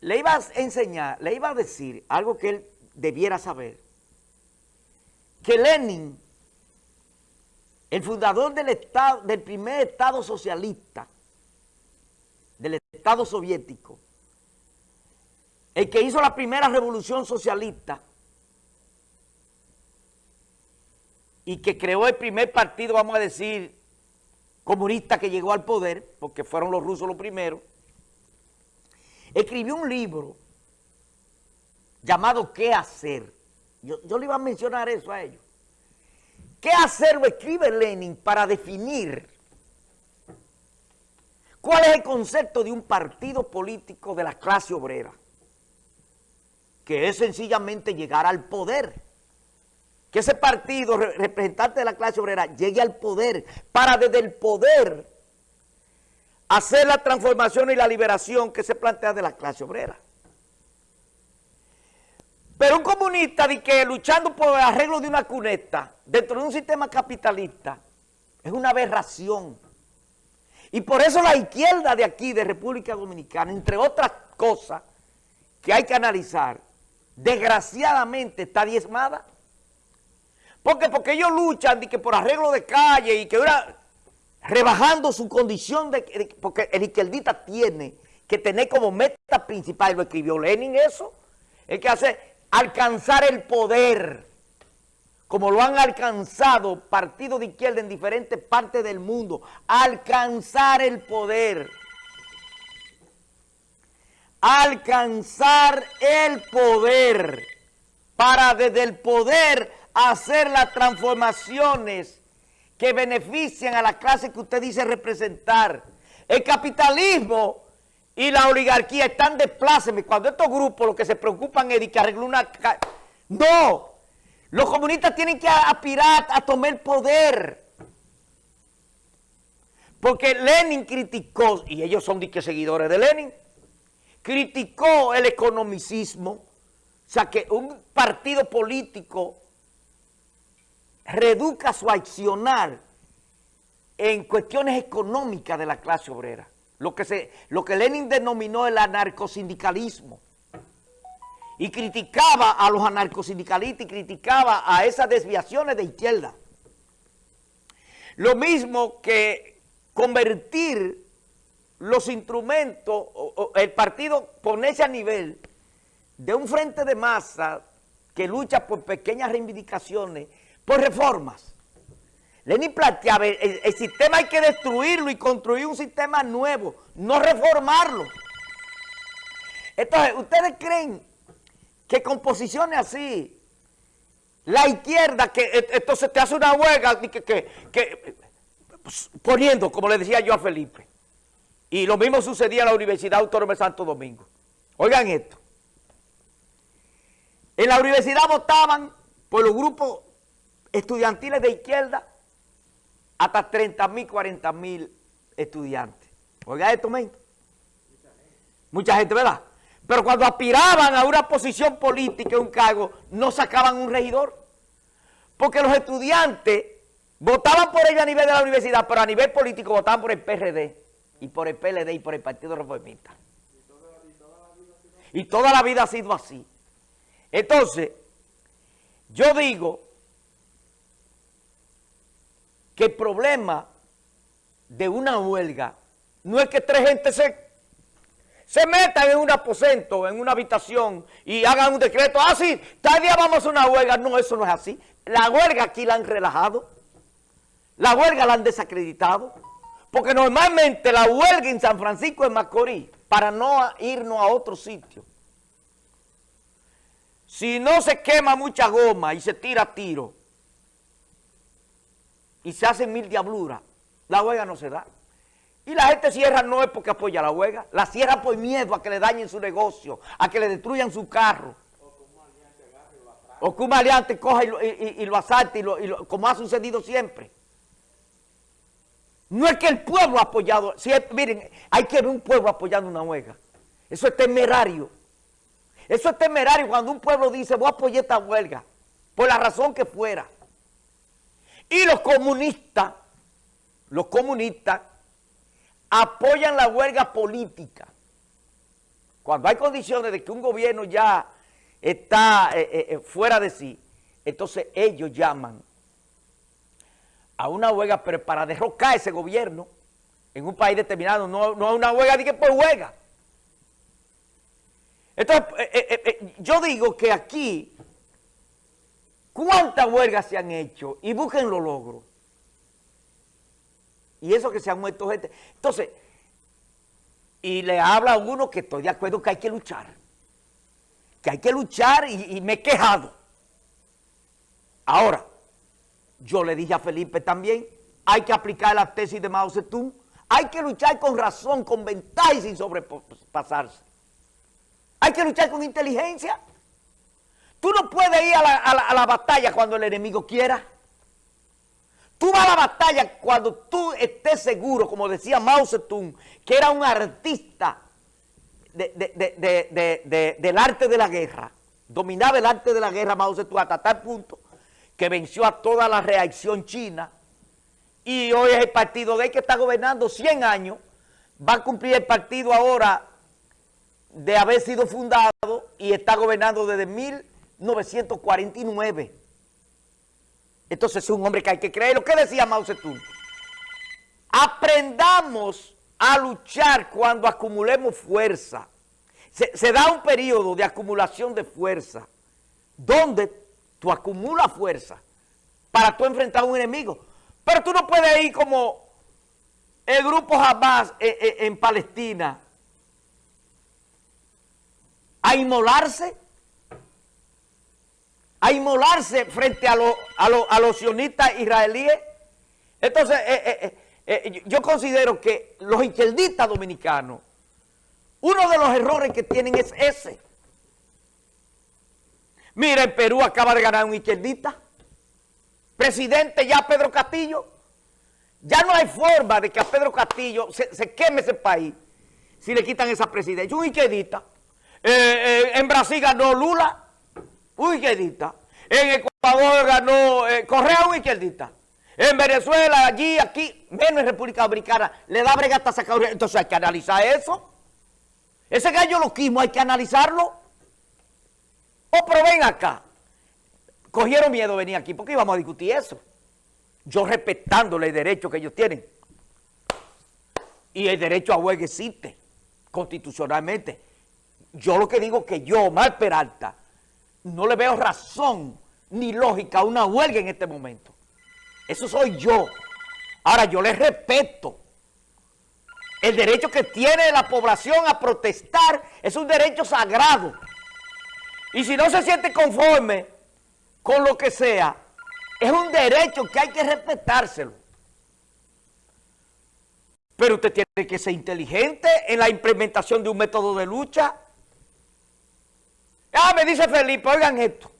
le iba a enseñar, le iba a decir algo que él debiera saber, que Lenin, el fundador del, del primer Estado socialista, del Estado soviético, el que hizo la primera revolución socialista y que creó el primer partido, vamos a decir, comunista que llegó al poder, porque fueron los rusos los primeros, escribió un libro llamado ¿Qué hacer? Yo, yo le iba a mencionar eso a ellos. ¿Qué hacer lo escribe Lenin para definir cuál es el concepto de un partido político de la clase obrera? Que es sencillamente llegar al poder. Que ese partido representante de la clase obrera llegue al poder para desde el poder hacer la transformación y la liberación que se plantea de la clase obrera. Pero un comunista de que luchando por el arreglo de una cuneta dentro de un sistema capitalista es una aberración. Y por eso la izquierda de aquí, de República Dominicana, entre otras cosas que hay que analizar, desgraciadamente está diezmada. Porque Porque ellos luchan de que por arreglo de calle y que ahora rebajando su condición de, porque el izquierdita tiene que tener como meta principal, lo escribió Lenin eso, es que hace alcanzar el poder, como lo han alcanzado partidos de izquierda en diferentes partes del mundo, alcanzar el poder, alcanzar el poder, para desde el poder hacer las transformaciones que benefician a la clase que usted dice representar. El capitalismo y la oligarquía están de pláceme. Cuando estos grupos lo que se preocupan es de que arreglen una... ¡No! Los comunistas tienen que aspirar a tomar el poder. Porque Lenin criticó, y ellos son de seguidores de Lenin, criticó el economicismo, o sea que un partido político reduca su accionar en cuestiones económicas de la clase obrera. Lo que, se, lo que Lenin denominó el anarcosindicalismo. Y criticaba a los anarcosindicalistas y criticaba a esas desviaciones de izquierda. Lo mismo que convertir los instrumentos, el partido ponerse a nivel de un frente de masa que lucha por pequeñas reivindicaciones por reformas. Lenin planteaba, el, sistema hay que destruirlo y construir un sistema nuevo, no reformarlo. Entonces, ¿ustedes creen que con posiciones así, la izquierda, que entonces te hace una huelga, que, que, que, pues, poniendo, como le decía yo a Felipe, y lo mismo sucedía en la Universidad Autónoma de Santo Domingo. Oigan esto. En la universidad votaban por los grupos estudiantiles de izquierda, hasta 30 mil, 40 mil estudiantes. Oiga esto, men. Mucha gente. ¿verdad? Pero cuando aspiraban a una posición política, un cargo, no sacaban un regidor. Porque los estudiantes votaban por ellos a nivel de la universidad, pero a nivel político votaban por el PRD, y por el PLD, y por el Partido Reformista. Y toda la vida ha sido así. Entonces, yo digo que el problema de una huelga no es que tres gente se, se metan en un aposento, en una habitación y hagan un decreto, ah, sí, tal día vamos a una huelga. No, eso no es así. La huelga aquí la han relajado, la huelga la han desacreditado, porque normalmente la huelga en San Francisco de Macorís, para no irnos a otro sitio, si no se quema mucha goma y se tira tiro, y se hacen mil diabluras, la huelga no se da. Y la gente cierra no es porque apoya la huelga, la cierra por miedo a que le dañen su negocio, a que le destruyan su carro. O que un maleante coja y lo, y, lo asalte, y como ha sucedido siempre. No es que el pueblo ha apoyado, si miren, hay que ver un pueblo apoyando una huelga. Eso es temerario. Eso es temerario cuando un pueblo dice, voy a apoyar esta huelga, por la razón que fuera. Y los comunistas, los comunistas apoyan la huelga política. cuando hay condiciones de que un gobierno ya está eh, eh, eh, fuera de sí, entonces ellos llaman a una huelga, pero para derrocar ese gobierno en un país determinado, no, no una huelga de que por huelga. Entonces, yo digo que aquí, ¿cuántas huelgas se han hecho? Y busquen los logros. Y eso que se han muerto gente. Entonces, y le habla a uno que estoy de acuerdo que hay que luchar. Que hay que luchar y, me he quejado. Ahora, yo le dije a Felipe también, hay que aplicar la tesis de Mao Zedong, hay que luchar con razón, con ventaja y sin sobrepasarse. Hay que luchar con inteligencia. Tú no puedes ir a la batalla cuando el enemigo quiera. Tú vas a la batalla cuando tú estés seguro, como decía Mao Zedong, que era un artista del arte de la guerra, dominaba el arte de la guerra Mao Zedong hasta tal punto que venció a toda la reacción china. Y hoy es el partido de él que está gobernando 100 años, va a cumplir el partido ahora de haber sido fundado y está gobernando desde 1949. Entonces es un hombre que hay que creer. Lo que decía Mao Zedong. Aprendamos a luchar cuando acumulemos fuerza. Se, da un periodo de acumulación de fuerza donde tú acumulas fuerza para tú enfrentar a un enemigo. Pero tú no puedes ir como el grupo Hamas en, eh, eh, en Palestina a inmolarse a inmolarse frente a, a, los sionistas israelíes. Entonces, eh, eh, eh, yo considero que los izquierdistas dominicanos, uno de los errores que tienen es ese. Mira, en Perú acaba de ganar un izquierdista. Presidente ya Pedro Castillo. Ya no hay forma de que a Pedro Castillo se, queme ese país si le quitan esa presidencia. Un izquierdista. en Brasil ganó Lula un izquierdista. En Ecuador ganó eh, Correa, un izquierdista. En Venezuela, allí, aquí, menos en República Dominicana, le da brega hasta sacar... Entonces hay que analizar eso. Ese gallo loquismo hay que analizarlo. O oh, pero ven acá. Cogieron miedo venir aquí porque íbamos a discutir eso. Yo respetándole el derecho que ellos tienen. Y el derecho a huelga existe constitucionalmente. Yo lo que digo que yo, Mar Peralta, no le veo razón ni lógica a una huelga en este momento. Eso soy yo. Ahora, yo les respeto. El derecho que tiene la población a protestar es un derecho sagrado. Y si no se siente conforme con lo que sea, es un derecho que hay que respetárselo. Pero usted tiene que ser inteligente en la implementación de un método de lucha Ah, me dice Felipe, oigan esto.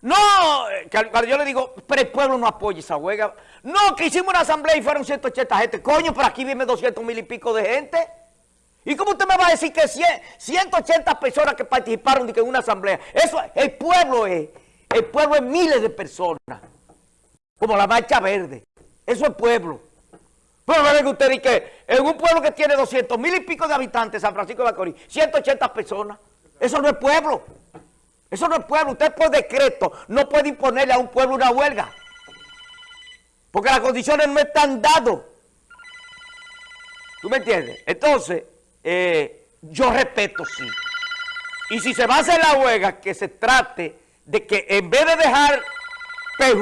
No, cuando yo le digo, pero el pueblo no apoya esa huelga. No, que hicimos una asamblea y fueron 180 gente. Coño, pero aquí viene 200 mil y pico de gente. ¿Y cómo usted me va a decir que 180 personas que participaron en una asamblea? Eso, el pueblo es, el pueblo es miles de personas. Como la marcha verde. Eso es pueblo. Pero me que usted dice que en un pueblo que tiene 200 mil y pico de habitantes, San Francisco de Macorís, 180 personas. Eso no es pueblo. Eso no es pueblo. Usted por decreto no puede imponerle a un pueblo una huelga. Porque las condiciones no están dadas. ¿Tú me entiendes? Entonces, eh, yo respeto, sí. Y si se va a hacer la huelga, que se trate de que en vez de dejar perjudicar